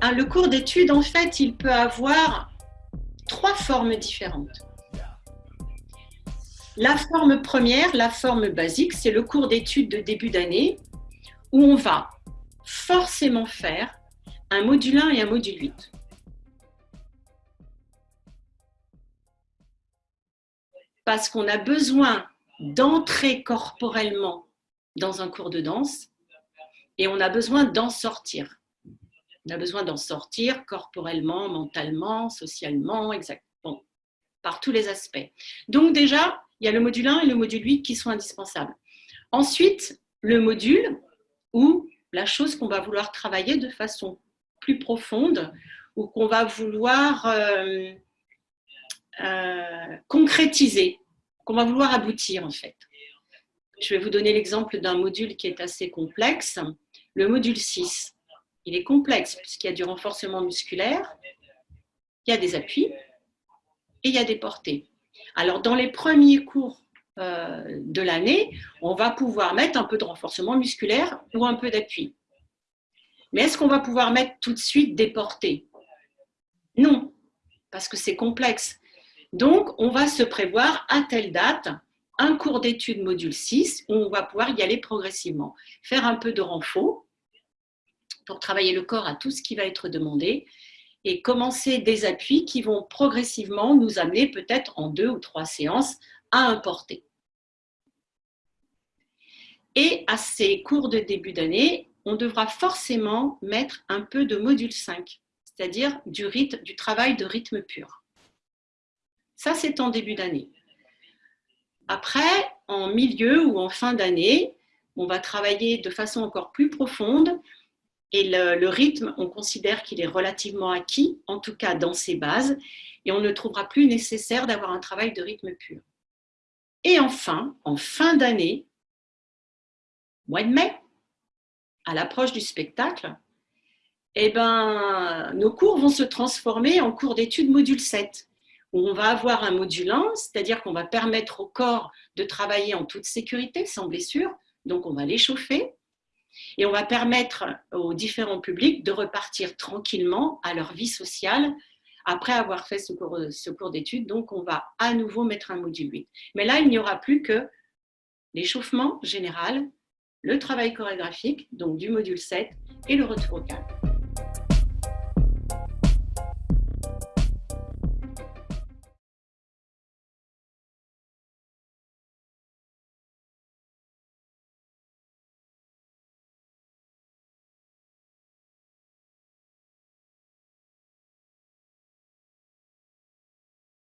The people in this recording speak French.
hein, le cours d'études, en fait, il peut avoir trois formes différentes. La forme première, la forme basique, c'est le cours d'études de début d'année où on va forcément faire un module 1 et un module 8. Parce qu'on a besoin d'entrer corporellement dans un cours de danse et on a besoin d'en sortir. On a besoin d'en sortir corporellement, mentalement, socialement, exactement, par tous les aspects. Donc déjà, il y a le module 1 et le module 8 qui sont indispensables. Ensuite, le module où la chose qu'on va vouloir travailler de façon plus profonde ou qu'on va vouloir euh, euh, concrétiser, qu'on va vouloir aboutir en fait. Je vais vous donner l'exemple d'un module qui est assez complexe, le module 6. Il est complexe puisqu'il y a du renforcement musculaire, il y a des appuis et il y a des portées. Alors dans les premiers cours euh, de l'année, on va pouvoir mettre un peu de renforcement musculaire ou un peu d'appui. Mais est-ce qu'on va pouvoir mettre tout de suite des portées? Non, parce que c'est complexe. Donc, on va se prévoir à telle date un cours d'études module 6 où on va pouvoir y aller progressivement. Faire un peu de renfort pour travailler le corps à tout ce qui va être demandé et commencer des appuis qui vont progressivement nous amener peut-être en deux ou trois séances à importer. Et à ces cours de début d'année, on devra forcément mettre un peu de module 5, c'est-à-dire du, du travail de rythme pur. Ça, c'est en début d'année. Après, en milieu ou en fin d'année, on va travailler de façon encore plus profonde et le, rythme, on considère qu'il est relativement acquis, en tout cas dans ses bases, et on ne trouvera plus nécessaire d'avoir un travail de rythme pur. Et enfin, en fin d'année, mois de mai, à l'approche du spectacle, eh ben, nos cours vont se transformer en cours d'études module 7, où on va avoir un module 1, c'est-à-dire qu'on va permettre au corps de travailler en toute sécurité, sans blessure, donc on va l'échauffer, et on va permettre aux différents publics de repartir tranquillement à leur vie sociale après avoir fait ce cours, d'études. Donc, on va à nouveau mettre un module 8. Mais là, il n'y aura plus que l'échauffement général, le travail chorégraphique, donc du module 7, et le retour au calme.